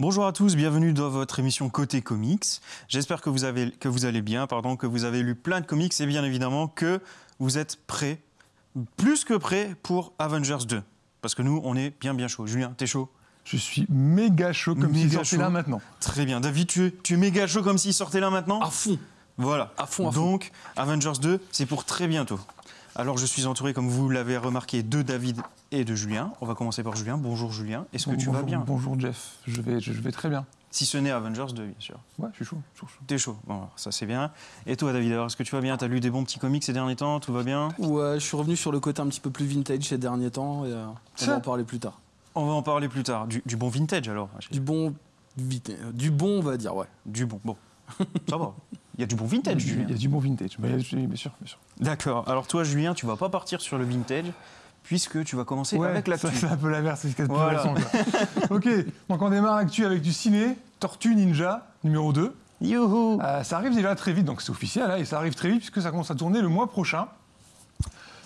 Bonjour à tous, bienvenue dans votre émission Côté Comics. J'espère que vous, avez, que vous allez bien, pardon, que vous avez lu plein de comics et bien évidemment que vous êtes prêts, plus que prêts pour Avengers 2. Parce que nous, on est bien bien chaud. Julien, t'es chaud? Je suis méga chaud comme s'il sortait là maintenant. Très bien. David, tu es, tu es méga chaud comme s'il sortait là maintenant? À fond. Voilà. À fond, à fond. Donc, Avengers 2, c'est pour très bientôt. Alors, je suis entouré, comme vous l'avez remarqué, de David et de Julien. On va commencer par Julien. Bonjour Julien. Est-ce que tu bonjour, vas bien Bonjour Jeff, je vais, je, je vais très bien. Si ce n'est Avengers 2, bien sûr. Ouais, je suis chaud. chaud, chaud. T'es chaud. Bon, alors, ça c'est bien. Et toi, David, alors, est-ce que tu vas bien? T'as lu des bons petits comics ces derniers temps? Tout va bien? Ouais, je suis revenu sur le côté un petit peu plus vintage ces derniers temps et euh, on va en parler plus tard. On va en parler plus tard. Du, du bon vintage alors Du bon, euh, du bon, on va dire, ouais. Du bon. Bon. Ça va. Il y a du bon vintage, Il y a Julien. du bon vintage. Bah, bien sûr, bien sûr. D'accord. Alors toi, Julien, tu vas pas partir sur le vintage puisque tu vas commencer avec ça, l'actu. c'est un peu l'inverse, c'est ce qu'il y a de plus Voilà. ok, donc on démarre l'actu avec du ciné, Tortue Ninja, numéro 2. Youhou Euh, ça arrive déjà très vite, donc c'est officiel, là, et ça arrive très vite puisque ça commence à tourner le mois prochain.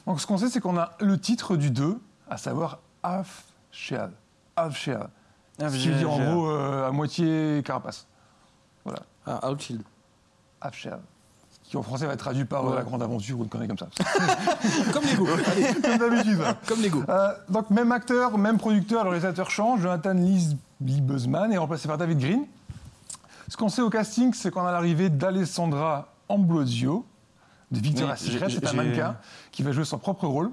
Donc ce qu'on sait, c'est qu'on a le titre du 2, à savoir Half Shell. Half Shell. Ce qui veut dire en gros euh, à moitié carapace. Voilà. Ah, Outfield. Qui en français va être traduit par euh, Ouais. la grande aventure ou une connerie comme ça. Comme Lego. Allez, comme d'habitude. comme Lego. Euh, donc même acteur, même producteur, le réalisateur change. Jonathan Lee Lee Buzzman est remplacé par David Green. Ce qu'on sait au casting, c'est qu'on a l'arrivée d'Alessandra Ambrosio, de Victoria's Oui, Secret, j'ai- c'est un mannequin qui va jouer son propre rôle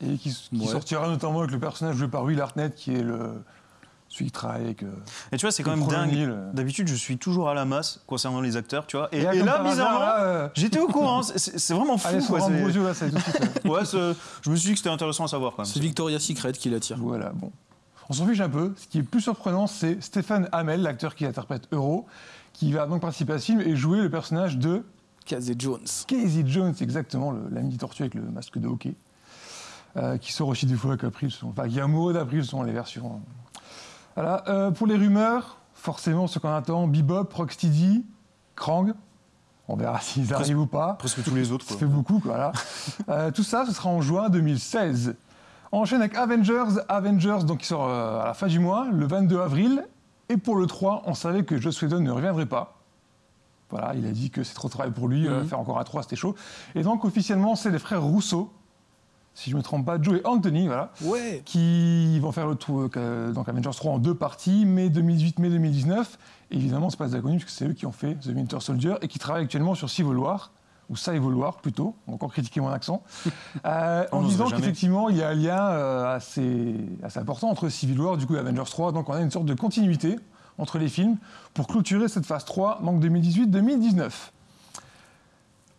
et qui, qui Ouais. sortira notamment avec le personnage joué par Will Arnett, qui est le celui qui travaille avec. euh, Et tu vois, c'est quand même dingue. Euh. D'habitude, je suis toujours à la masse concernant les acteurs, tu vois. Et, là, et bizarrement, euh, j'étais au courant. C'est- vraiment fou. Alessandra quoi, Ambrosio, là, ça Ouais, je me suis dit que c'était intéressant à savoir quand même. C'est Victoria's Secret qui l'attire. Voilà, bon. On s'en fiche un peu. Ce qui est plus surprenant, c'est Stéphane Hamel, l'acteur qui interprète Euro, qui va donc participer à ce film et jouer le personnage de Casey Jones. Casey Jones, exactement, l'ami tortue avec le masque de hockey, euh, qui sort aussi des fois avec April, selon- enfin, qui est amoureux d'April selon les versions. Voilà. euh, pour les rumeurs, forcément, ce qu'on attend, Bebop, Rocksteady, Krang. On verra s'ils Presque- arrivent ou pas. Presque tous les autres. Ça fait beaucoup, quoi, voilà. Euh, tout ça, ce sera en juin 2016. On enchaîne avec Avengers. Avengers, donc, qui sort euh, à la fin du mois, le 22 avril. Et pour le 3, on savait que Joss Whedon ne reviendrait pas. Voilà, il a dit que c'est trop de travail pour lui, Mhm. faire encore un 3, c'était chaud. Et donc, officiellement, c'est les frères Rousseau, si je ne me trompe pas, Joe et Anthony, voilà, Ouais. qui vont faire le tour, euh, donc Avengers 3 en deux parties, mai 2018, mai 2019. Et évidemment, c'est pas des inconnus, puisque c'est eux qui ont fait The Winter Soldier et qui travaillent actuellement sur Civil War, ou Civil War plutôt, encore critiquer mon accent, euh, en disant qu'effectivement, il y a un lien euh, assez, assez important entre Civil War du coup, et Avengers 3. Donc on a une sorte de continuité entre les films pour clôturer cette phase 3, donc 2018-2019.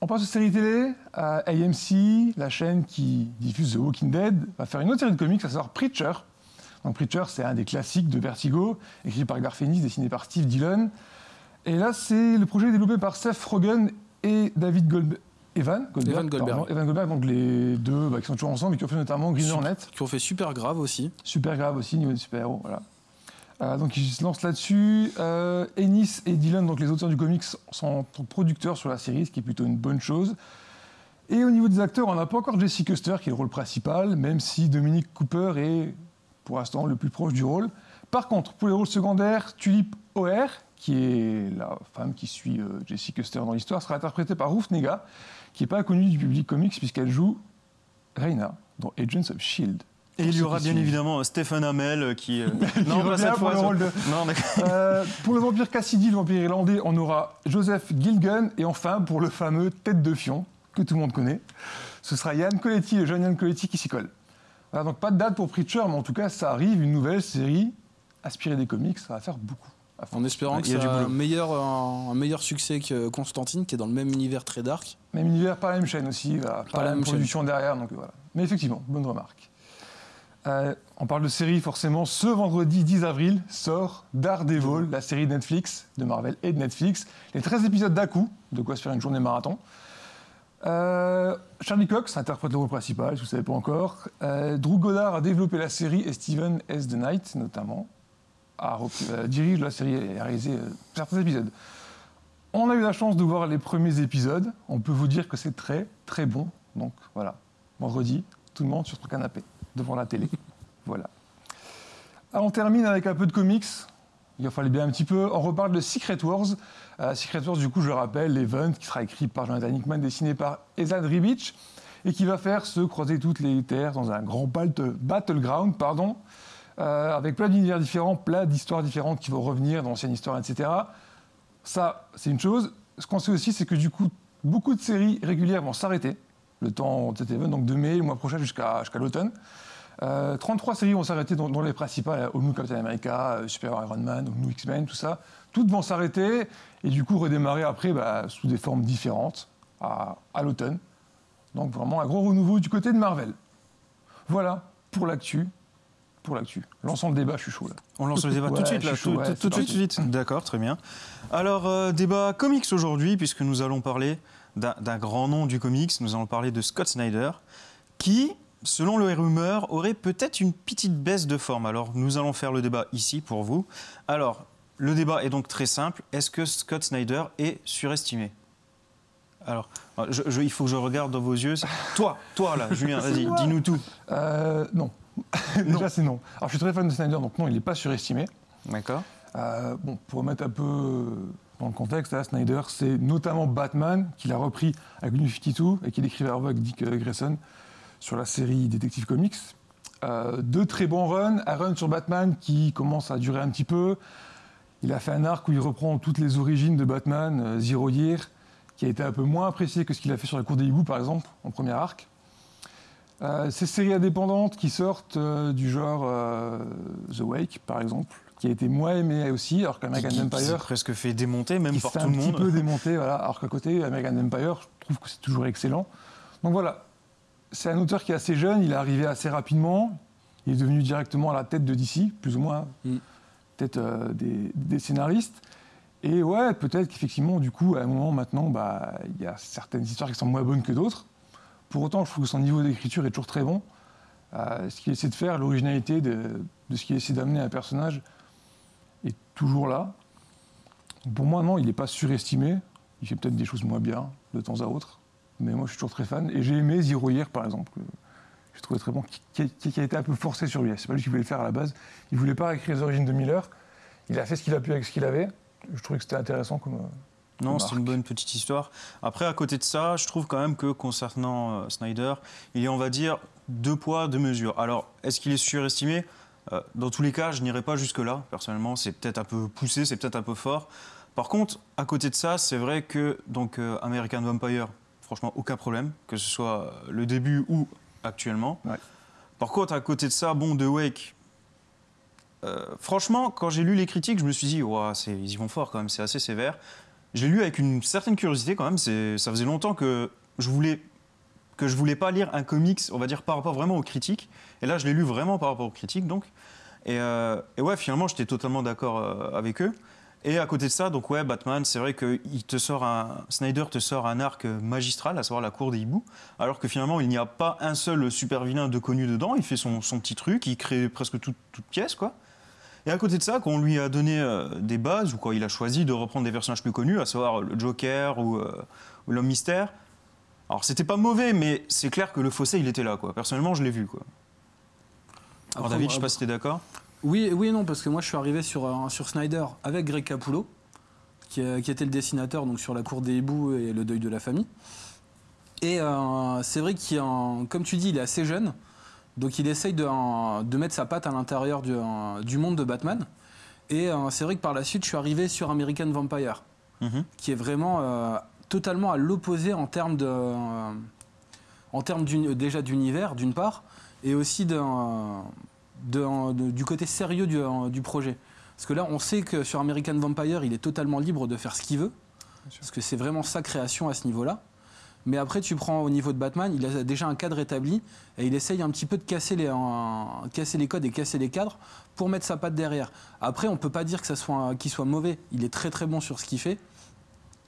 On passe aux séries télé. Euh, AMC, la chaîne qui diffuse The Walking Dead, va faire une autre série de comics, à savoir Preacher. Donc Preacher, c'est un des classiques de Vertigo, écrit par Garth Ennis, dessiné par Steve Dillon. Et là, c'est le projet développé par Seth Rogen et David Goldberg. Evan Goldberg, Evan Goldberg. pardon. Evan Goldberg, donc les deux bah, qui sont toujours ensemble et qui ont fait notamment Green Hornet. Qui ont fait super grave aussi. Super grave aussi, niveau des super-héros, voilà. Euh, donc ils se lancent là-dessus. Euh, Ennis et Dylan, donc les auteurs du comics, sont producteurs sur la série, ce qui est plutôt une bonne chose. Et au niveau des acteurs, on n'a pas encore Jesse Custer, qui est le rôle principal, même si Dominic Cooper est, pour l'instant, le plus proche du rôle. Par contre, pour les rôles secondaires, Tulip O'Hare, qui est la femme qui suit euh, Jesse Custer dans l'histoire, sera interprétée par Ruth Nega, qui n'est pas connue du public comics, puisqu'elle joue Reina dans Agents of S.H.I.E.L.D. Et il y aura bien évidemment euh, Stephen Hamel euh, qui. euh, Qui non, pas cette pour fois. le rôle de- Non, d'accord. Euh, pour le vampire Cassidy, le vampire irlandais, on aura Joseph Gilgun. Et enfin, pour le fameux Tête de Fion, que tout le monde connaît, ce sera Yann Coletti, le jeune Yann Coletti qui s'y colle. Voilà, donc pas de date pour Preacher, mais en tout cas, ça arrive, une nouvelle série inspirée des comics, ça va faire beaucoup. En espérant Ouais, que a ça du a un meilleur, un, un meilleur succès que Constantine, qui est dans le même univers très dark. Même univers, pas la même chaîne aussi, voilà, pas, la la même même production derrière, donc voilà. Mais effectivement, bonne remarque. Euh, on parle de série, forcément. Ce vendredi 10 avril sort Daredevil, la série Netflix, de Marvel et de Netflix. Les 13 épisodes d'un coup, de quoi se faire une journée marathon. Euh, Charlie Cox interprète le rôle principal, si vous ne savez pas encore. Euh, Drew Goddard a développé la série et Steven S. The Knight, notamment, a dirige la série et a réalisé certains épisodes. On a eu la chance de voir les premiers épisodes. On peut vous dire que c'est très, très bon. Donc voilà, vendredi, tout le monde sur son canapé, devant la télé. voilà. Alors, on termine avec un peu de comics. il fallait bien un petit peu. On reparle de Secret Wars. Euh, Secret Wars, du coup, je le rappelle, l'event qui sera écrit par Jonathan Hickman, dessiné par Ezad Ribic, et qui va faire se croiser toutes les terres dans un grand battleground, pardon, euh, avec plein d'univers différents, plein d'histoires différentes qui vont revenir dans l'ancienne histoire, etc. Ça, c'est une chose. Ce qu'on sait aussi, c'est que du coup, beaucoup de séries régulières vont s'arrêter le temps de cet event, donc de mai, le mois prochain jusqu'à l'automne. 33 euh, séries vont s'arrêter, dont, les principales, New Captain America, euh, Super Iron Man, New X-Men, tout ça. Toutes vont s'arrêter et du coup redémarrer après bah, sous des formes différentes à, l'automne. Donc vraiment un gros renouveau du côté de Marvel. Voilà pour l'actu. Pour l'actu. Lançons le débat, je suis chaud là. On lance le débat tout de suite, là, tout, de suite. D'accord, très bien. Alors, euh, débat comics aujourd'hui, puisque nous allons parler d'un grand nom du comics. Nous allons parler de Scott Snyder, qui, selon le rumeur, aurait peut-être une petite baisse de forme. Alors, nous allons faire le débat ici pour vous. Alors, le débat est donc très simple. Est-ce que Scott Snyder est surestimé? Alors, il faut que je regarde dans vos yeux. Toi, toi là, Julien, vas-y, dis-nous tout. Euh, non. Déjà, c'est non. Alors, je suis très fan de Snyder, donc non, il n'est pas surestimé. D'accord. Euh, bon, pour remettre un peu dans le contexte, Snyder, c'est notamment Batman qu'il a repris avec New 52 et qu'il écrivait avec Dick Grayson sur la série Detective Comics. Euh, deux très bons runs, un run sur Batman qui commence à durer un petit peu. Il a fait un arc où il reprend toutes les origines de Batman, euh, Zero Year, qui a été un peu moins apprécié que ce qu'il a fait sur la cour des hiboux, par exemple, en premier arc. Euh, ces séries indépendantes qui sortent du genre The Wake, par exemple, qui a été moins aimé aussi, alors qu'American Empire. presque fait démonter, même par tout le monde. un petit peu démonté, voilà. Alors qu'à côté, American Empire, je trouve que c'est toujours excellent. Donc voilà, c'est un auteur qui est assez jeune, il est arrivé assez rapidement, il est devenu directement à la tête de DC, plus ou moins, mm. tête euh, des, scénaristes. Et ouais, peut-être qu'effectivement, du coup, à un moment maintenant, bah, il y a certaines histoires qui sont moins bonnes que d'autres. Pour autant, je trouve que son niveau d'écriture est toujours très bon. Euh, ce qu'il essaie de faire, l'originalité de, de, ce qu'il essaie d'amener à un personnage est toujours là. Pour moi, non, il n'est pas surestimé. Il fait peut-être des choses moins bien de temps à autre. Mais moi, je suis toujours très fan. Et j'ai aimé Zero Year, par exemple. Je trouvais très bon, qui, a été un peu forcé sur lui. C'est pas lui qui voulait le faire à la base. Il voulait pas écrire les origines de Miller. Il a fait ce qu'il a pu avec ce qu'il avait. Je trouvais que c'était intéressant comme. Non, c'est une bonne petite histoire. Après, à côté de ça, je trouve quand même que concernant euh, Snyder, il y a, on va dire, deux poids, deux mesures. Alors, est-ce qu'il est surestimé? Euh, Dans tous les cas, je n'irai pas jusque-là. Personnellement, c'est peut-être un peu poussé, c'est peut-être un peu fort. Par contre, à côté de ça, c'est vrai que donc euh, American Vampire, franchement, aucun problème, que ce soit le début ou actuellement. Par contre, à côté de ça, bon, The Wake, euh, franchement, quand j'ai lu les critiques, je me suis dit, ils y vont fort quand même, c'est assez sévère. J'ai lu avec une certaine curiosité quand même, ça faisait longtemps que je voulais que je voulais pas lire un comics, on va dire par rapport vraiment aux critiques. Et là, je l'ai lu vraiment par rapport aux critiques, donc. Et, euh, ouais, finalement, j'étais totalement d'accord euh, avec eux. Et à côté de ça, donc ouais, Batman, c'est vrai que te sort un, Snyder te sort un arc magistral, à savoir la cour des hiboux, alors que finalement il n'y a pas un seul super vilain de connu dedans. Il fait son, petit truc, il crée presque toute, pièce, quoi. Et à côté de ça, quand on lui a donné euh, des bases, ou quand il a choisi de reprendre des personnages plus connus, à savoir le Joker ou, euh, l'homme mystère, alors c'était pas mauvais, mais c'est clair que le fossé il était là, quoi. Personnellement, je l'ai vu, quoi. Alors David, je sais pas si t'es d'accord. Oui, oui et non, parce que moi je suis arrivé sur, euh, sur Snyder avec Greg Capullo, qui, euh, qui, était le dessinateur donc, sur La Cour des hiboux et Le Deuil de la Famille. Et euh, c'est vrai qu'il, comme tu dis, il est assez jeune, donc il essaye de, de mettre sa patte à l'intérieur du, du, monde de Batman. Et c'est vrai que par la suite, je suis arrivé sur American Vampire, mhm. qui est vraiment totalement à l'opposé en termes de, en termes déjà d'univers, d'une part, et aussi d'un du côté sérieux du, projet. Parce que là, on sait que sur American Vampire, il est totalement libre de faire ce qu'il veut. Parce que c'est vraiment sa création à ce niveau-là. Mais après, tu prends au niveau de Batman, il a déjà un cadre établi et il essaye un petit peu de casser les, casser les codes et casser les cadres pour mettre sa patte derrière. Après, on ne peut pas dire que ça soit, qu'il soit mauvais. Il est très très bon sur ce qu'il fait.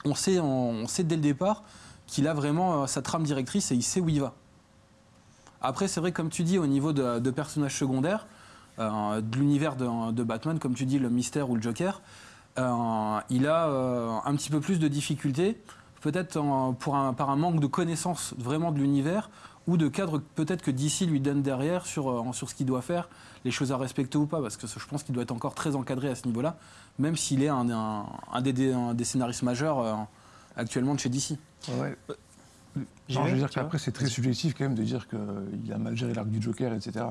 On sait, on sait dès le départ qu'il a vraiment euh, sa trame directrice et il sait où il va. Après, c'est vrai, comme tu dis, au niveau de, personnages secondaires, euh, de l'univers de, Batman, comme tu dis, le mystère ou le Joker, euh, il a euh, un petit peu plus de difficultés peut-être par un manque de connaissance vraiment de l'univers ou de cadre peut-être que DC lui donne derrière sur, ce qu'il doit faire, les choses à respecter ou pas, parce que je pense qu'il doit être encore très encadré à ce niveau-là, même s'il est un, des, scénaristes majeurs actuellement de chez DC. Non, vais, je veux dire qu'après, c'est très subjectif quand même de dire qu'il a mal géré l'arc du Joker, etc.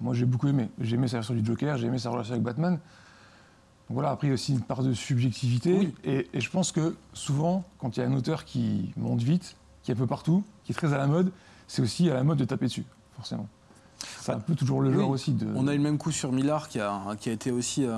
Moi, j'ai beaucoup aimé. J'ai aimé sa version du Joker, j'ai aimé sa relation avec Batman. Donc voilà, après, il y a aussi une part de subjectivité. Oui. Et, et je pense que souvent, quand il y a un auteur qui monte vite, qui est un peu partout, qui est très à la mode, c'est aussi à la mode de taper dessus, forcément. C'est un peu toujours le Oui. genre aussi de. On a eu le même coup sur Millard qui a, qui a été aussi euh,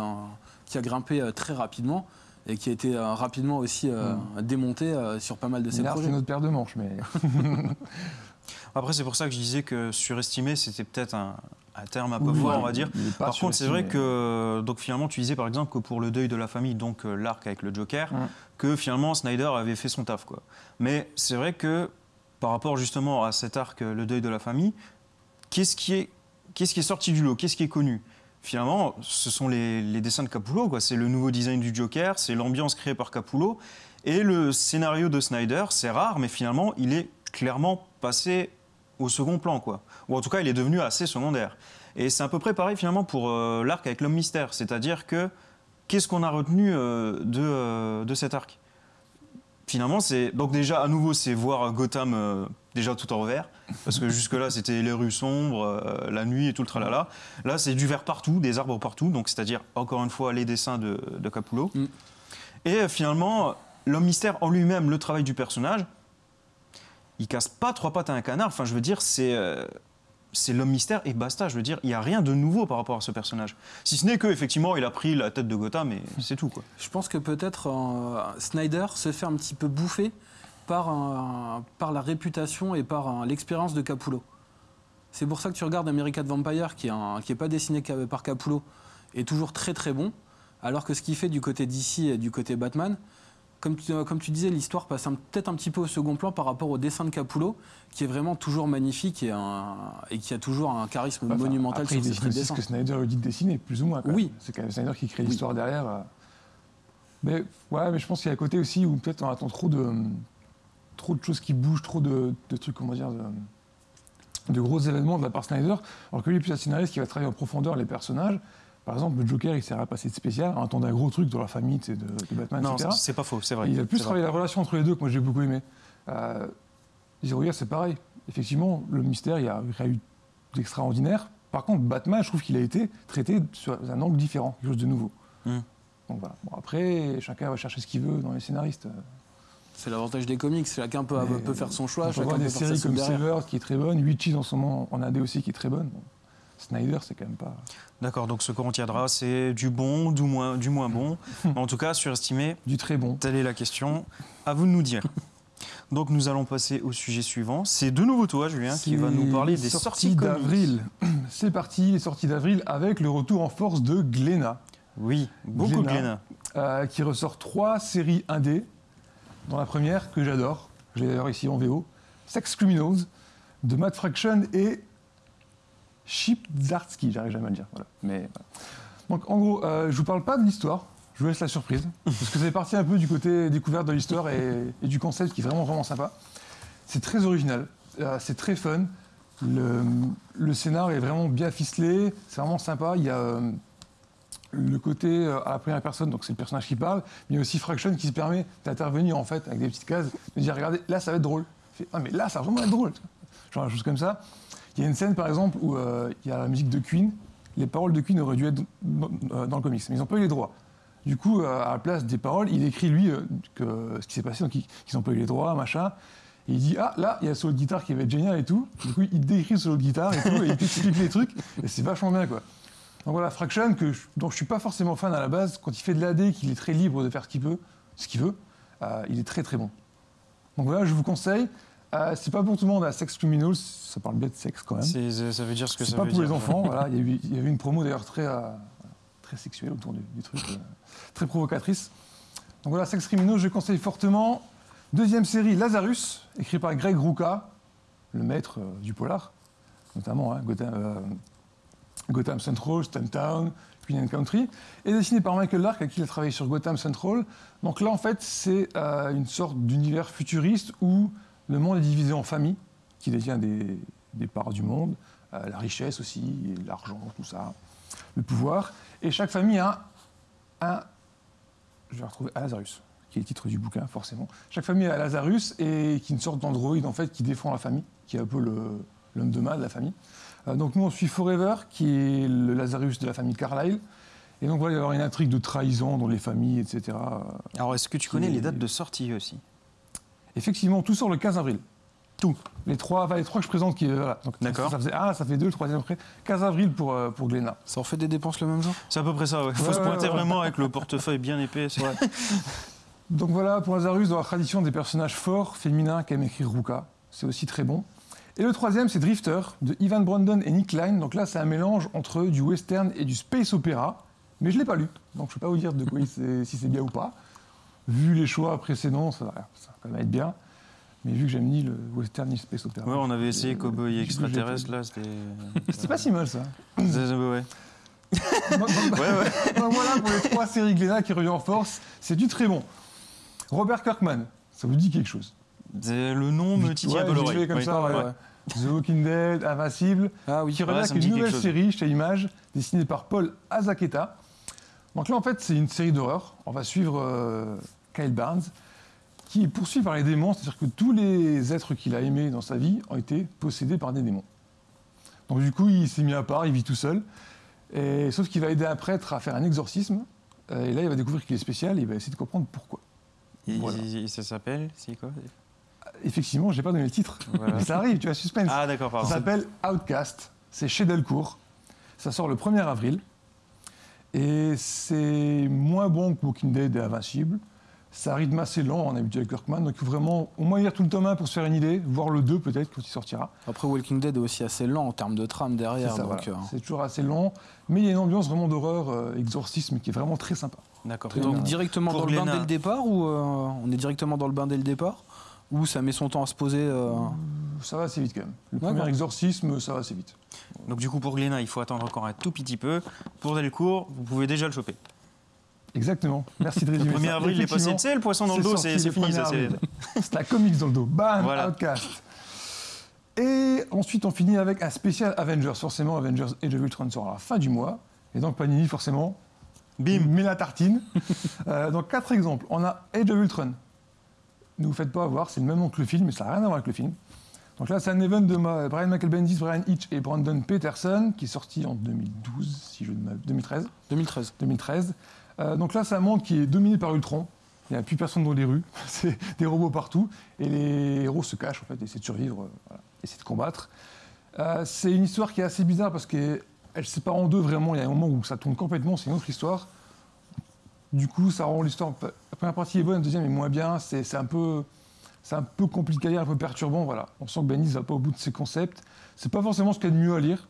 qui a grimpé euh, très rapidement et qui a été euh, rapidement aussi euh, démonté euh, sur pas mal de ses Millard, c'est projets. notre paire de manches, mais Après, c'est pour ça que je disais que surestimé, c'était peut-être un, un terme un peu Oui, fort, on va dire. Par contre, c'est vrai que donc finalement, tu disais par exemple que pour le deuil de la famille, donc euh, l'arc avec le Joker, Ouais. que finalement Snyder avait fait son taf, quoi. Mais c'est vrai que par rapport justement à cet arc, le deuil de la famille, qu'est-ce qui est, qu'est-ce qui est sorti du lot, qu'est-ce qui est connu? Finalement, ce sont les, dessins de Capullo, quoi. C'est le nouveau design du Joker, c'est l'ambiance créée par Capullo, et le scénario de Snyder, c'est rare, mais finalement, il est clairement passé au second plan, quoi. Ou en tout cas, il est devenu assez secondaire. Et c'est à peu près pareil finalement pour euh, l'arc avec l'homme mystère. C'est-à-dire que qu'est-ce qu'on a retenu euh, de, euh, de cet arc? Finalement, c'est donc déjà à nouveau, c'est voir Gotham déjà tout en revers, parce que jusque-là c'était les rues sombres, euh, la nuit et tout le tralala. Là, c'est du vert partout, des arbres partout, donc c'est-à-dire encore une fois les dessins de, de Capullo. Mm. Et euh, finalement, l'homme mystère en lui-même, le travail du personnage, il casse pas trois pattes à un canard. Enfin, je veux dire, c'est euh, c'est l'homme mystère et basta. Je veux dire, il n'y a rien de nouveau par rapport à ce personnage. Si ce n'est que effectivement, il a pris la tête de Gotham et c'est tout quoi. Je pense que peut-être euh, Snyder se fait un petit peu bouffer par, un- par la réputation et par l'expérience de Capullo. C'est pour ça que tu regardes American Vampire, qui n'est pas dessiné par Capullo, est toujours très très bon, alors que ce qu'il fait du côté DC et du côté Batman, comme tu, comme tu disais, l'histoire passe peut-être un petit peu au second plan par rapport au dessin de Capullo, qui est vraiment toujours magnifique et, un- et qui a toujours un charisme Enfin, monumental après, sur ses dessine traits de aussi ce que Snyder lui dit de dessiner, plus ou moins. Oui. C'est quand même Snyder qui crée Oui. l'histoire derrière. euh. Mais ouais, mais je pense qu'il y a un côté aussi où peut-être on attend trop de trop de choses qui bougent, trop de, de trucs, comment dire, de, de gros événements de la part de Snyder. Alors que lui, est plus un scénariste qui va travailler en profondeur les personnages. Par exemple, le Joker, il s'est rien passé de spécial. On attendait un gros truc dans la famille de, de Batman, non, etc. c'est pas faux, c'est vrai. Et il a plus travaillé la relation entre les deux que moi j'ai beaucoup aimé. Euh, Zero Year, c'est pareil. Effectivement, le mystère, il y a rien eu d'extraordinaire. Par contre, Batman, je trouve qu'il a été traité sur un angle différent, quelque chose de nouveau. Hmm. Donc voilà. Bon, après, chacun va chercher ce qu'il veut dans les scénaristes. C'est l'avantage des comics, chacun peut, Mais, peut faire son choix, On chacun peut des séries comme. Sever qui est très bonne, Witches en ce moment en AD aussi qui est très bonne. Bon, Snyder, c'est quand même pas. D'accord, donc ce qu'on retiendra, c'est du bon, du moins, du moins bon. Mais en tout cas, surestimé, Du très bon. telle est la question. À vous de nous dire. Donc nous allons passer au sujet suivant. C'est de nouveau toi, Julien, qui va nous parler des sorties, d'avril. C'est parti, les sorties d'avril avec le retour en force de Glénat. Oui, beaucoup de Glénat. Euh, qui ressort trois séries indé. Dans la première, que j'adore, je l'ai d'ailleurs ici en VO, Sex Criminals, de Matt Fraction et Chip Zartsky, j'arrive jamais à le dire. Voilà. Mais, voilà. Donc en gros, euh, je vous parle pas de l'histoire, je vous laisse la surprise, parce que c'est parti un peu du côté découverte de l'histoire et, et du concept qui est vraiment vraiment sympa. C'est très original, euh, c'est très fun, le, le scénar est vraiment bien ficelé, c'est vraiment sympa, il y a... euh, le côté euh, à la première personne, donc c'est le personnage qui parle, mais aussi Fraction qui se permet d'intervenir en fait avec des petites cases, de dire regardez, là ça va être drôle. Fait, ah mais là ça va vraiment être drôle. Genre des choses comme ça. Il y a une scène par exemple où euh, il y a la musique de Queen, les paroles de Queen auraient dû être dans, euh, le comics, mais ils n'ont pas eu les droits. Du coup, à la place des paroles, il écrit lui ce qui s'est passé, donc ils n'ont pas eu les droits, machin. Et il dit ah là il y a le solo de guitare qui va être génial et tout. Du coup il décrit le solo de guitare et tout et il t'explique les trucs et c'est vachement bien quoi. Donc voilà, Fraction, que je- dont je suis pas forcément fan à la base, quand il fait de l'AD, qu'il est très libre de faire ce qu'il veut, ce qu'il veut, euh, il est très très bon. Donc voilà, je vous conseille. Euh, c'est pas pour tout le monde à Sex Criminals, ça parle bien de sexe quand même. C'est- Ça veut dire ce que C'est ça pas veut pour dire. les enfants, voilà. Il y, a eu, une promo d'ailleurs très, euh, très sexuelle autour du, du truc, euh, très provocatrice. Donc voilà, Sex Criminals, je conseille fortement. Deuxième série, Lazarus, écrit par Greg Rucka, le maître du polar, notamment hein, Gotham, Gotham Central, Stumptown, Queen and Country, et dessiné par Michael Lark, avec qui il a travaillé sur Gotham Central. Donc là, en fait, c'est euh, une sorte d'univers futuriste où le monde est divisé en familles, qui détient des, parts du monde, euh, la richesse aussi, l'argent, tout ça, le pouvoir. Et chaque famille a un, je vais retrouver Lazarus, qui est le titre du bouquin, forcément. Chaque famille a Lazarus, et qui est une sorte d'androïde, en fait, qui défend la famille, qui est un peu l'homme de main de la famille. Euh, donc nous, on suit Forever, qui est le Lazarus de la famille Carlyle. Et donc voilà, il va y avoir une intrigue de trahison dans les familles, etc. Alors, est-ce que tu connais les dates de sortie aussi? Effectivement, tout sort le 15 avril. Tout. Les trois, enfin, les trois que je présente, qui, euh, voilà. Donc, D'accord. Ça faisait un, ça fait deux, le troisième après. 15 avril pour, euh, pour Glénat. Ça en fait des dépenses le même jour? C'est à peu près ça, ouais. Faut Ouais, se ouais, pointer ouais. vraiment avec le portefeuille bien épais. c'est- Donc voilà, pour Lazarus, dans la tradition des personnages forts, féminins, qu'aime écrire Ruka. C'est aussi très bon. Et le troisième, c'est Drifter, de Ivan Brandon et Nick Klein. Donc là, c'est un mélange entre du western et du space opéra. Mais je ne l'ai pas lu, donc je ne peux pas vous dire de quoi il si c'est bien ou pas. Vu les choix précédents, ça, va- ça va quand même être bien. Mais vu que j'aime ni le western ni le space opéra. Ouais, on avait essayé euh, Cowboy extraterrestre, là, c'était. C'était pas si mal ça. Ouais. Donc, donc- Ouais, ouais. voilà pour les trois séries Glénat qui reviennent en force. C'est du très bon. Robert Kirkman, ça vous dit quelque chose? Le nom me titille Ouais, vite l'oreille. comme Oui. ça, ouais, Ouais. ouais. The Walking Dead, Invincible, Ah oui. qui une nouvelle série chez Image, dessinée par Paul Azaketa. Donc là, en fait, c'est une série d'horreur. On va suivre euh, Kyle Barnes, qui est poursuivi par les démons, c'est-à-dire que tous les êtres qu'il a aimés dans sa vie ont été possédés par des démons. Donc du coup, il s'est mis à part, il vit tout seul. Et, sauf qu'il va aider un prêtre à faire un exorcisme. Euh, Et là, il va découvrir qu'il est spécial et il va essayer de comprendre pourquoi. Et- Voilà. et ça s'appelle C'est quoi? Effectivement, je n'ai pas donné le titre. Voilà. Mais ça arrive, tu as suspense. Ah, d'accord, Ça pardon. s'appelle Outcast. C'est chez Delcourt. Ça sort le 1er avril. Et c'est moins bon que Walking Dead et Invincible. C'est un rythme assez lent, en habitude avec Kirkman. Donc vraiment au moins lire tout le tome 1 pour se faire une idée, voir le 2 peut-être quand il sortira. Après, Walking Dead est aussi assez lent en termes de trame C'est derrière. ça, donc, voilà. euh, C'est toujours assez lent. Mais il y a une ambiance vraiment d'horreur, euh, exorcisme, qui est vraiment très sympa. D'accord. Très donc bien. directement Pour dans le bain dès le départ ou euh, on est directement dans le bain dès le départ? Ou ça met son temps à se poser euh, Ça va assez vite quand même. Le premier exorcisme, ça va assez vite. Donc, du coup, pour Glénat, il faut attendre encore un tout petit peu. Pour Delcourt, vous pouvez déjà le choper. Exactement. Merci de Le résumer 1er ça. avril, il est passé. Tu sais, le poisson dans le dos, c'est le fini. 1er c'est- la comics dans le dos. Bam, Voilà. Outcast. Et ensuite, on finit avec un spécial Avengers. Forcément, Avengers Age of Ultron sort à la fin du mois. Et donc, Panini, forcément, Bim met la tartine. Euh, donc, quatre exemples. On a Age of Ultron. Ne vous faites pas avoir, c'est le même nom que le film, mais ça n'a rien à voir avec le film. Donc là, c'est un event de ma- Brian Michael Bendis, Brian Hitch et Brandon Peterson, qui est sorti en 2012, si je ne m'abuse- 2013. 2013 2013. Euh, donc là, c'est un monde qui est dominé par Ultron. Il n'y a plus personne dans les rues. C'est des robots partout. Et les héros se cachent, en fait, essaient de survivre, euh, voilà, essaient de combattre. Euh, c'est une histoire qui est assez bizarre parce qu'elle se sépare en deux, vraiment. Il y a un moment où ça tourne complètement, c'est une autre histoire. Du coup, ça rend l'histoire. La première partie est bonne, la deuxième est moins bien. C'est un peu. C'est un peu compliqué à lire, un peu perturbant. Voilà. On sent que Benny ne va pas au bout de ses concepts. C'est pas forcément ce qu'il y a de mieux à lire.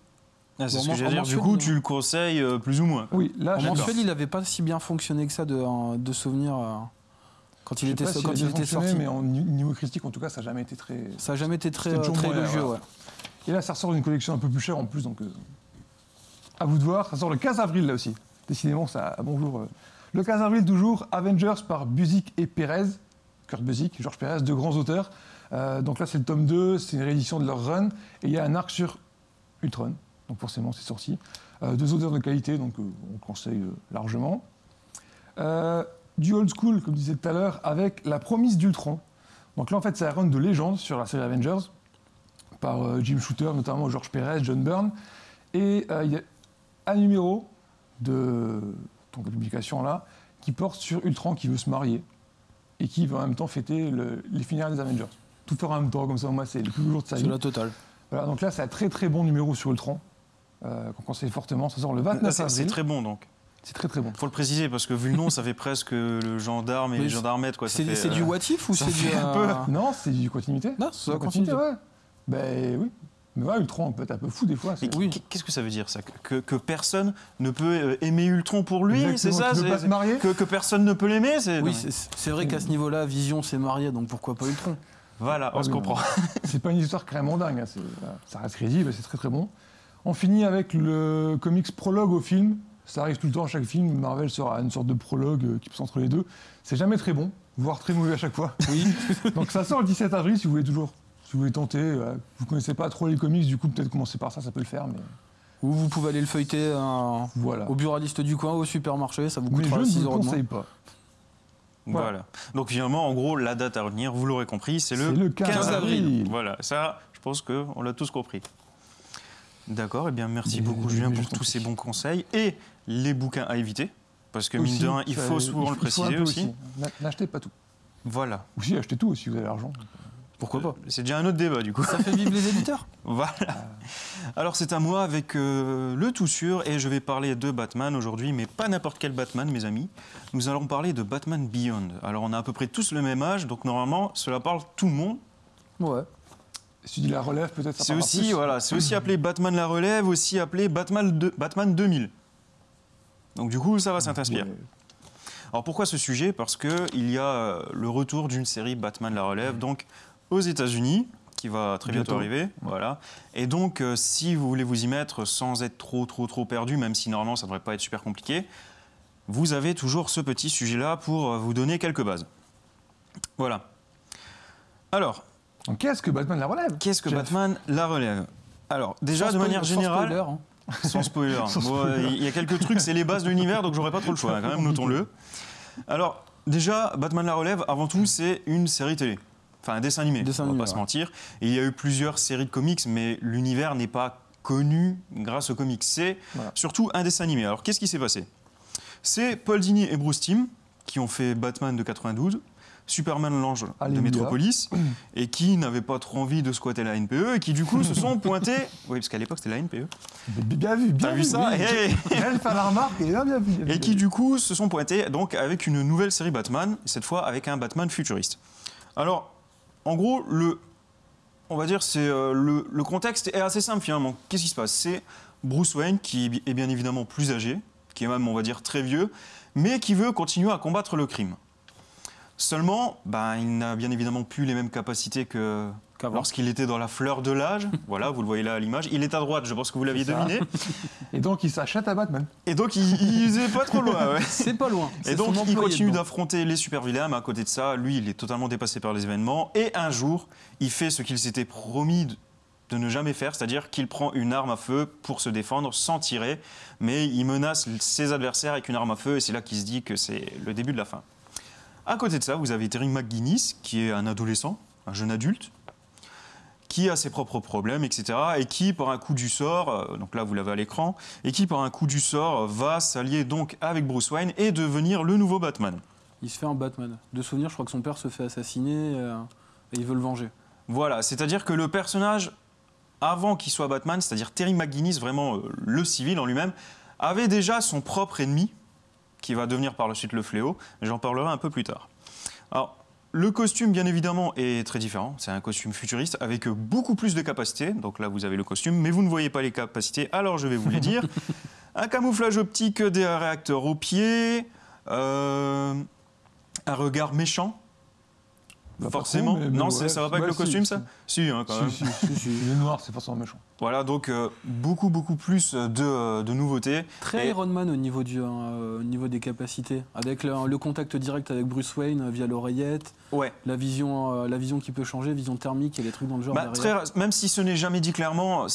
Ah, c'est ce que j'allais dire. Du coup, tu le conseilles euh, plus ou moins. Oui, là, en mensuel il avait pas si bien fonctionné que ça de, de souvenirs euh, quand il était, pas s'il quand a il bien était fonctionné, sorti mais en ni- niveau critique, en tout cas, ça n'a jamais été très. ça n'a jamais été très, euh, très élogieux ouais. Et là, ça ressort d'une collection un peu plus chère en plus, donc euh, à vous de voir. Ça sort le 15 avril là aussi. Décidément, ça bonjour. Le 15 avril toujours, Avengers par Buzik et Perez. Kurt Buzik, Georges Perez, deux grands auteurs. Euh, donc là, c'est le tome 2, c'est une réédition de leur run. Et il y a un arc sur Ultron. Donc forcément, c'est sorti. Euh, deux auteurs de qualité, donc euh, on conseille largement. Du old school, comme je disais tout à l'heure, avec La Promise d'Ultron. Donc là, en fait, c'est un run de légende sur la série Avengers, par Jim Shooter, notamment George Perez, John Byrne. Et il y a un numéro de donc, de publication là qui porte sur Ultron qui veut se marier et qui va en même temps fêter le- les funérailles des Avengers. Tout faire en même temps, comme ça, moi, c'est le plus beau jour de sa c'est vie. la totale Voilà, donc là, c'est un très très bon numéro sur Ultron, euh, qu'on conseille fortement. Ça sort le Ah, 29 c'est- C'est très bon donc. C'est très très bon. Faut le préciser parce que vu le nom, ça fait presque le gendarme et le c'est- gendarmette quoi. c'est fait, c'est euh, du what if ou c'est du un euh, Non, c'est du continuité. non c'est la la continuité, continuité ouais. Ben oui. Mais ouais, Ultron peut être un peu fou des fois. Oui. Qu'est-ce que ça veut dire ça? Que, que personne ne peut euh, aimer Ultron pour lui, c'est ça? pas se marier? que, que personne ne peut l'aimer c'est... oui c'est vrai qu'à ce niveau là Vision s'est marié donc pourquoi pas Ultron? Voilà, on Ah se comprend. C'est pas une histoire carrément dingue. hein, voilà, Ça reste crédible, c'est très très bon. On finit avec le comics prologue au film. Ça arrive tout le temps à chaque film. Marvel sera une sorte de prologue euh, qui passe entre les deux. C'est jamais très bon, voire très mauvais à chaque fois. Oui. Donc ça sort le 17 avril si vous voulez toujours. Si vous voulez tenter, euh, vous connaissez pas trop les comics, du coup peut-être commencer par ça, ça peut le faire, mais Ou vous pouvez aller le feuilleter euh, voilà. au buraliste du coin, au supermarché, ça vous Mais je coûtera ne 6 vous euros de moins. conseille pas. Voilà. Voilà. Donc finalement, en gros, la date à retenir, vous l'aurez compris, c'est le, C'est le 15 avril. Voilà, ça, je pense qu'on l'a tous compris. D'accord, et bien merci Mais- beaucoup Julien pour je tous ces bons conseils et les bouquins à éviter. Parce que mine de rien, il faut souvent le il faut un préciser aussi. Na- N'achetez pas tout. Voilà. Ou si, achetez tout si vous avez l'argent. Pourquoi pas C'est déjà un autre débat du coup. Ça fait vivre les éditeurs. Voilà. Alors c'est à moi avec euh, le tout sûr et je vais parler de Batman aujourd'hui, mais pas n'importe quel Batman, mes amis. Nous allons parler de Batman Beyond. Alors on a à peu près tous le même âge, donc normalement cela parle tout le monde. Ouais. Si tu dis la relève, peut-être ça C'est aussi, plus. voilà, c'est aussi appelé Batman la relève, aussi appelé Batman, de- Batman 2000. Donc du coup ça va s'inspirer. Ouais. Alors pourquoi ce sujet? Parce qu'il y a euh, le retour d'une série Batman la relève, donc aux États-Unis, qui va très bientôt, Bientôt. arriver. Voilà. Et donc, euh, si vous voulez vous y mettre sans être trop, trop, trop perdu, même si normalement ça ne devrait pas être super compliqué, vous avez toujours ce petit sujet-là pour euh, vous donner quelques bases. Voilà. Alors, qu'est-ce que Batman la relève? qu'est-ce que Jeff Batman la relève? Alors, déjà, Sans de manière générale, spoiler, hein. sans spoiler. Sans Bon, spoiler. Il y a quelques trucs, c'est les bases de l'univers, donc j'aurais pas trop le choix, hein, quand même, notons-le. Alors, déjà, Batman la relève, avant tout, c'est une série télé. Enfin, un dessin animé, Dessin on va animé, pas se mentir. Et il y a eu plusieurs séries de comics, mais l'univers n'est pas connu grâce aux comics. C'est Voilà. surtout un dessin animé. Alors, qu'est-ce qui s'est passé? C'est Paul Dini et Bruce Timm qui ont fait Batman de 92, Superman l'ange de. Metropolis, et qui n'avaient pas trop envie de squatter la NPE, et qui du coup se sont pointés... Oui, parce qu'à l'époque, c'était la NPE. Bien bien vu, bien T'as vu. vu ça oui. Hey Elle fait la remarque et bien, bien vu. bien Et qui du coup se sont pointés donc avec une nouvelle série Batman, cette fois avec un Batman futuriste. Alors, en gros, le, on va dire, c'est euh, le, contexte est assez simple finalement. Qu'est-ce qui se passe? C'est Bruce Wayne qui est bi- est bien évidemment plus âgé, qui est même, on va dire, très vieux, mais qui veut continuer à combattre le crime. Seulement, ben, il n'a bien évidemment plus les mêmes capacités que. Lorsqu'il était dans la fleur de l'âge. voilà, vous le voyez là à l'image. Il est à droite, je pense que vous l'aviez deviné. Et donc il s'achète à Batman. Et donc, il, il est pas trop loin. ouais. C'est pas loin. Et donc, il continue d'affronter les super vilains, mais à côté de ça, lui, il est totalement dépassé par les événements. Et un jour, il fait ce qu'il s'était promis de- de ne jamais faire, c'est-à-dire qu'il prend une arme à feu pour se défendre sans tirer, mais il menace ses adversaires avec une arme à feu, et c'est là qu'il se dit que c'est le début de la fin. À côté de ça, vous avez Terry McGuinness, qui est un adolescent, un jeune adulte, qui a ses propres problèmes, etc., et qui, par un coup du sort, euh, donc là vous l'avez à l'écran, et qui, par un coup du sort, va s'allier donc avec Bruce Wayne et devenir le nouveau Batman. Il se fait un Batman. De souvenir, je crois que son père se fait assassiner euh, et il veut le venger. Voilà, c'est-à-dire que le personnage, avant qu'il soit Batman, c'est-à-dire Terry McGuinness, vraiment euh, le civil en lui-même, avait déjà son propre ennemi, qui va devenir par la suite le fléau. J'en parlerai un peu plus tard. Alors, le costume, bien évidemment, est très différent. C'est un costume futuriste avec beaucoup plus de capacités. Donc là, vous avez le costume, mais vous ne voyez pas les capacités, alors je vais vous les dire. un camouflage optique, des réacteurs aux pieds, euh, un regard méchant. Bah, Forcément. trop, mais- mais non, ouais. ça va pas avec le costume, si. ça? Si, hein, quand même. Si, si, si, si. Il est noir, c'est forcément méchant. Voilà, donc euh, beaucoup, beaucoup plus de, euh, de nouveautés. Très Et- Iron Man au niveau, du, euh, au niveau des capacités. Avec le, le contact direct avec Bruce Wayne euh, via l'oreillette, Ouais. la vision, euh, la vision qui peut changer, vision thermique et les trucs dans le genre. Bah, très- même si ce n'est jamais dit clairement,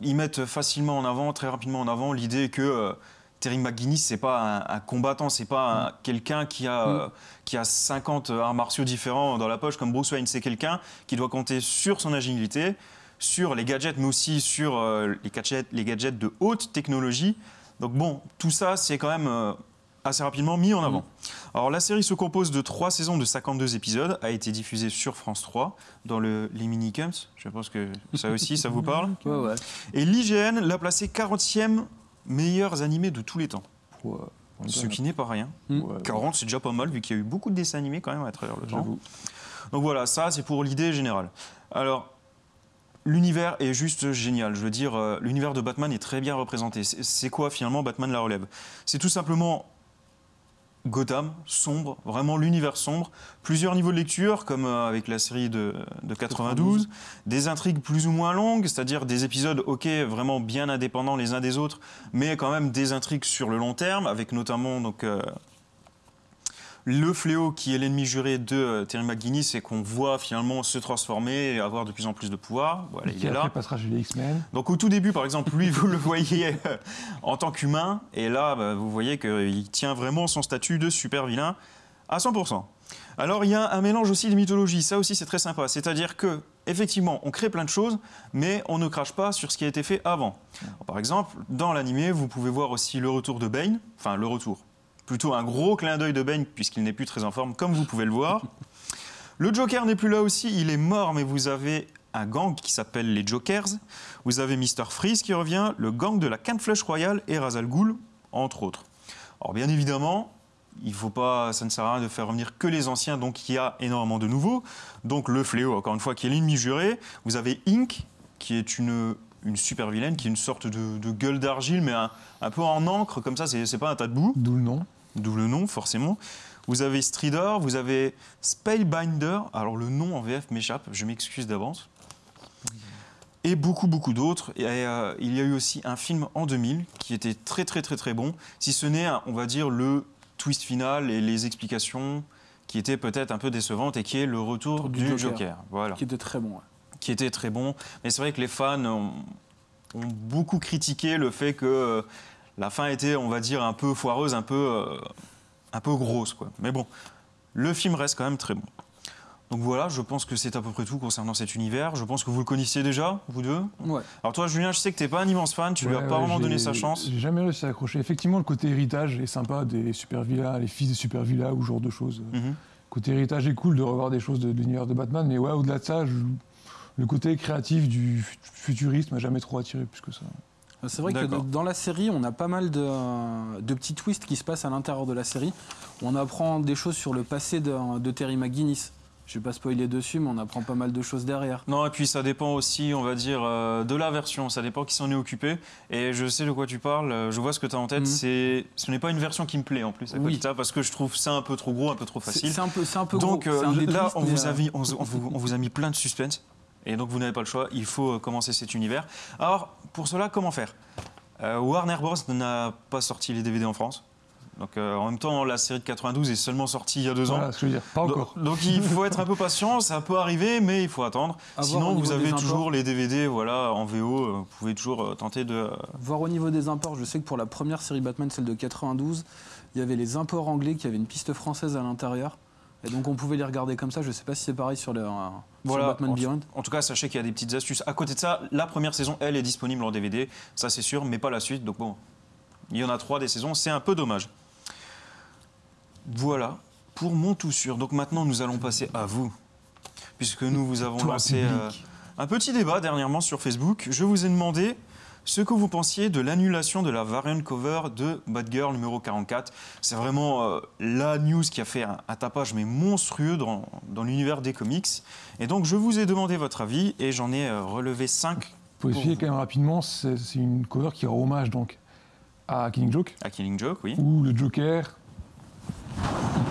ils mettent facilement en avant, très rapidement en avant, l'idée que euh, Terry McGuinness, c'est pas un, un combattant, c'est pas un- quelqu'un qui a, euh, qui a 50 arts martiaux différents dans la poche comme Bruce Wayne. C'est quelqu'un qui doit compter sur son agilité, sur les gadgets, mais aussi sur euh, les, gadgets, les gadgets de haute technologie. Donc bon, tout ça, c'est quand même euh, assez rapidement mis en avant. Alors la série se compose de trois saisons de 52 épisodes, a été diffusée sur France 3 dans le, les Minicums. Je pense que ça aussi, ça vous parle. Ouais, ouais. Et l'IGN l'a placé 40e meilleurs animés de tous les temps. On Ce qui n'est pas rien. ouais, 40, c'est déjà pas mal, vu qu'il y a eu beaucoup de dessins animés quand même à travers le temps. Donc voilà, ça c'est pour l'idée générale. Alors, l'univers est juste génial. Je veux dire, euh, l'univers de Batman est très bien représenté. C'est quoi finalement Batman la relève? C'est tout simplement Gotham, sombre, vraiment l'univers sombre. Plusieurs niveaux de lecture, comme euh, avec la série de, de 92. Des intrigues plus ou moins longues, c'est-à-dire des épisodes, ok, vraiment bien indépendants les uns des autres, mais quand même des intrigues sur le long terme, avec notamment donc, euh, le fléau qui est l'ennemi juré de euh, Terry McGuinness et qu'on voit finalement se transformer et avoir de plus en plus de pouvoir. Voilà, il qui est là. passera chez les X-Men. Donc au tout début, par exemple, lui, vous le voyez euh, en tant qu'humain, et là, bah, vous voyez qu'il tient vraiment son statut de super vilain à 100%. Alors il y a un mélange aussi de mythologie, ça aussi c'est très sympa, c'est-à-dire que effectivement on crée plein de choses, mais on ne crache pas sur ce qui a été fait avant. Alors, par exemple, dans l'animé, vous pouvez voir aussi le retour de Bane, enfin le retour, plutôt un gros clin d'œil de Bane puisqu'il n'est plus très en forme, comme vous pouvez le voir. Le Joker n'est plus là aussi, il est mort, mais vous avez un gang qui s'appelle les Jokers. Vous avez Mr. Freeze qui revient, le gang de la Canne Flush Royale et Razal Ghul, entre autres. Alors bien évidemment, il faut pas, ça ne sert à rien de faire revenir que les anciens, donc il y a énormément de nouveaux. Donc le fléau, encore une fois, qui est l'ennemi juré. Vous avez Inc, qui est une, super vilaine, qui est une sorte de, gueule d'argile, mais un, un peu en encre, comme ça, c'est pas un tas de boue D'où le nom. D'où le nom forcément. Vous avez Stridor, vous avez Spellbinder, alors le nom en VF m'échappe, je m'excuse d'avance. Et beaucoup, beaucoup d'autres. Et euh, il y a eu aussi un film en 2000 qui était très, très, très, très bon, si ce n'est, on va dire, le twist final et les explications qui étaient peut-être un peu décevantes et qui est le retour Du du, Joker. Joker. Voilà Qui était très bon. ouais. qui était très bon. Mais c'est vrai que les fans ont, ont beaucoup critiqué le fait que euh, la fin était, on va dire, un peu foireuse, un peu, euh, un peu grosse. Quoi. Mais bon, le film reste quand même très bon. Donc voilà, je pense que c'est à peu près tout concernant cet univers. Je pense que vous le connaissiez déjà, vous deux. Ouais. Alors toi, Julien, je sais que tu n'es pas un immense fan, tu lui as pas ouais, vraiment donné sa chance. J'ai jamais réussi à accrocher. Effectivement, le côté héritage est sympa des super villas, les fils des super villas ou ce genre de choses. Mhm. Côté héritage est cool de revoir des choses de, de l'univers de Batman, mais ouais, au-delà de ça, je- le côté créatif du fu- futurisme m'a jamais trop attiré plus que ça. C'est vrai que dans la série, on a pas mal de, de petits twists qui se passent à l'intérieur de la série. On apprend des choses sur le passé de, de Terry McGuinness. Je vais pas spoiler dessus, mais on apprend pas mal de choses derrière. Non, et puis ça dépend aussi, on va dire, euh, de la version. Ça dépend qui s'en est occupé. Et je sais de quoi tu parles, euh, je vois ce que tu as en tête. Mhm. C'est, ce n'est pas une version qui me plaît en plus, à Oui. parce que je trouve ça un peu trop gros, un peu trop facile. c'est un peu, un peu Donc gros. euh, là, on vous, a euh, mis, on, on vous, on vous a mis plein de suspense. Et donc vous n'avez pas le choix, il faut euh, commencer cet univers. Alors, pour cela, comment faire? Euh, Warner Bros. n'a pas sorti les DVD en France. Donc euh, en même temps, la série de 92 est seulement sortie il y a deux ans. Voilà ce que je veux dire. Pas encore. Donc, donc il faut être un peu patient, ça peut arriver, mais il faut attendre. À Sinon, vous avez toujours les DVD voilà, en VO, vous pouvez toujours euh, tenter de... Voir au niveau des imports, je sais que pour la première série Batman, celle de 92, il y avait les imports anglais qui avaient une piste française à l'intérieur. Et donc on pouvait les regarder comme ça. Je sais pas si c'est pareil sur, le, euh, sur Voilà, Batman en, Beyond. en tout cas, sachez qu'il y a des petites astuces. À côté de ça, la première saison, elle, est disponible en DVD, ça c'est sûr, mais pas la suite. Donc bon, il y en a trois des saisons, c'est un peu dommage. Voilà pour mon tout sûr. Donc maintenant, nous allons passer à vous, puisque nous vous avons Toi, lancé euh, un petit débat dernièrement sur Facebook. Je vous ai demandé ce que vous pensiez de l'annulation de la variant cover de Batgirl numéro 44. C'est vraiment euh, la news qui a fait un, un tapage mais monstrueux dans, dans l'univers des comics. Et donc je vous ai demandé votre avis et j'en ai euh, relevé 5 Faut pour expliquer quand même rapidement, c'est c'est une cover qui rend hommage donc à Killing Joke, à Killing Joke, oui. où le Joker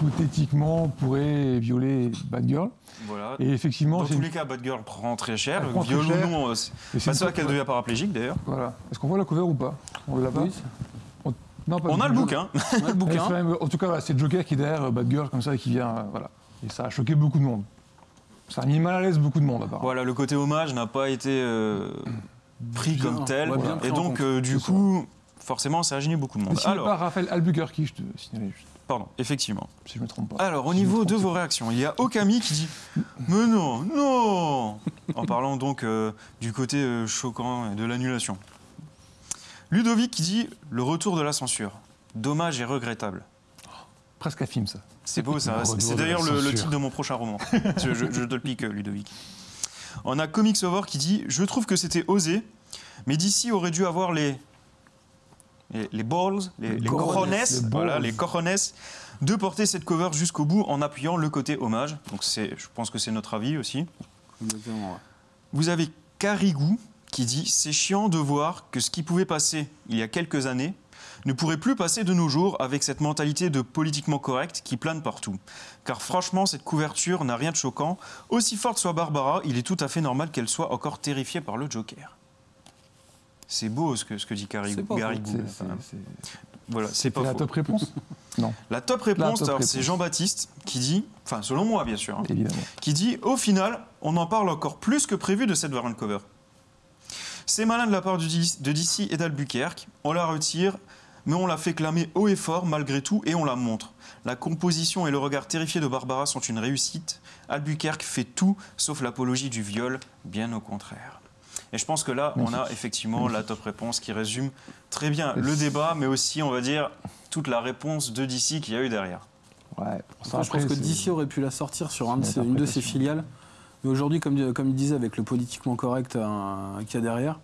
hypothétiquement pourrait violer Batgirl. Voilà. Et effectivement, Dans c'est tous une- les cas, Batgirl prend très cher. Prend très Viol ou cher. non, c'est pas ça qu'elle devient paraplégique d'ailleurs. Voilà. Est-ce qu'on voit la cover ou pas? On l'a pas Oui, Non, pas On a le bouquin. on a le Mais bouquin. quand même, en tout cas, voilà, c'est Joker qui est derrière euh, Batgirl comme ça et qui vient. euh, voilà. Et ça a choqué beaucoup de monde. Ça a mis mal à l'aise beaucoup de monde, apparemment. Voilà, le côté hommage n'a pas été euh, pris Bien, comme tel. ouais, bien pris et donc, euh, du coup, forcément, ça a gêné beaucoup de monde. Alors, par Raphaël Albuquerque, je te signale juste, pardon, effectivement. si je me trompe pas. Alors, au Si niveau de vos réactions, il y a Okami qui dit Mais non, non En parlant donc euh, du côté euh, choquant et de l'annulation. Ludovic qui dit Le retour de la censure. Dommage et regrettable. Presque un film, ça. C'est beau ça. C'est- d'ailleurs le, titre de mon prochain roman. je, je- je te le pique, euh, Ludovic. On a Comics Over qui dit Je trouve que c'était osé, mais d'ici aurait dû avoir les. Les, les balls, les, Les cojones, voilà, les cojones, de porter cette cover jusqu'au bout en appuyant le côté hommage. Donc c'est, je pense que c'est notre avis aussi. Exactement, ouais. Vous avez Carigou qui dit C'est chiant de voir que ce qui pouvait passer il y a quelques années ne pourrait plus passer de nos jours avec cette mentalité de politiquement correct qui plane partout. Car franchement, cette couverture n'a rien de choquant. Aussi forte soit Barbara, il est tout à fait normal qu'elle soit encore terrifiée par le Joker. C'est beau ce que, ce que dit Gary, C'est pas Gary faux. Gou, C'est- quand même. c'est- c'est- Voilà, c'est pas la faux. top réponse Non, La top réponse, c'est. Jean-Baptiste qui dit, enfin selon moi bien sûr, hein, qui dit au final, on en parle encore plus que prévu de cette variant cover. C'est malin de la part de DC et d'Albuquerque. On la retire, mais on la fait clamer haut et fort malgré tout et on la montre. La composition et le regard terrifié de Barbara sont une réussite. Albuquerque fait tout sauf l'apologie du viol, bien au contraire. Et je pense que là, on a effectivement la top réponse qui résume très bien le débat, mais aussi, on va dire, toute la réponse de DC qu'il y a eu derrière. Ouais, pour ça, Après, je pense que DC aurait pu la sortir sur un de c'est ses- une de ses filiales. Mais aujourd'hui, comme, comme il disait, avec le politiquement correct euh, qu'il y a derrière,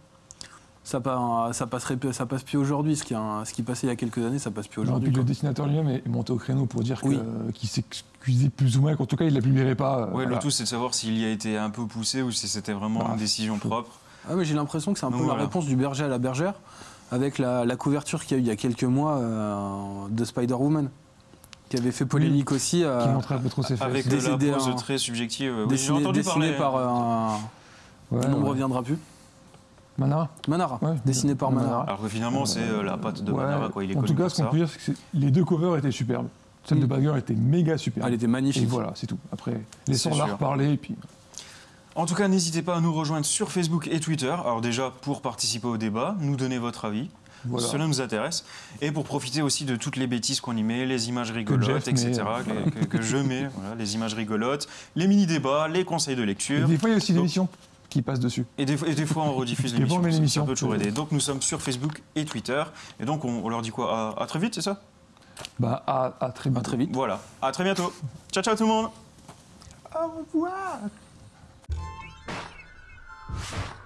ça, pa- ça, passerait, plus- ça passe plus aujourd'hui. Ce, qui a- ce qui passait il y a quelques années, ça passe plus aujourd'hui. le dessinateur lui-même est monté au créneau pour dire que- Oui. qu'il s'excusait plus ou moins, qu'en tout cas il ne la publierait pas. euh, Ouais, voilà. le tout, c'est de savoir s'il y a été un peu poussé ou si c'était vraiment Bah, une décision propre. Ah, mais J'ai l'impression que c'est un Donc peu voilà. la réponse du berger à la bergère, avec la, la couverture qu'il y a eu il y a quelques mois euh, de Spider-Woman, qui avait fait polémique aussi. euh, Qui montrait un peu trop ses fesses. Avec Des de la idées, pose hein. très subjective. Oui, j'ai dessiné, entendu dessiné parler. par. euh, Ouais, ne ouais. reviendra plus. Manara Manara, Ouais, dessiné par Manara. Manara. Alors que finalement, c'est euh, la patte de Ouais, Manara, quoi. Il est en tout cas, ce qu'on peut dire, c'est que les deux covers étaient superbes. Celle de Mm. Bagger était méga superbe. Elle était et magnifique. voilà, c'est tout. Après, C'est laissons-la sûr. reparler. Et puis, En tout cas, n'hésitez pas à nous rejoindre sur Facebook et Twitter. Alors déjà, pour participer au débat, nous donner votre avis. voilà. Cela nous intéresse. Et pour profiter aussi de toutes les bêtises qu'on y met, les images rigolotes, Jeff etc. euh, que, que- que je mets, voilà, les images rigolotes, les mini-débats, les conseils de Et lecture. des fois, il y a aussi Donc- l'émission qui passe dessus. Et des, fois- et des fois, on rediffuse Des l'émission. ça- peut toujours aider. Donc, nous sommes sur Facebook et Twitter. Et donc, on, on leur dit quoi? À, à très vite, c'est ça? Bah, à, à très À bientôt. très vite. Voilà. À très bientôt. Ciao, ciao tout le monde Au revoir you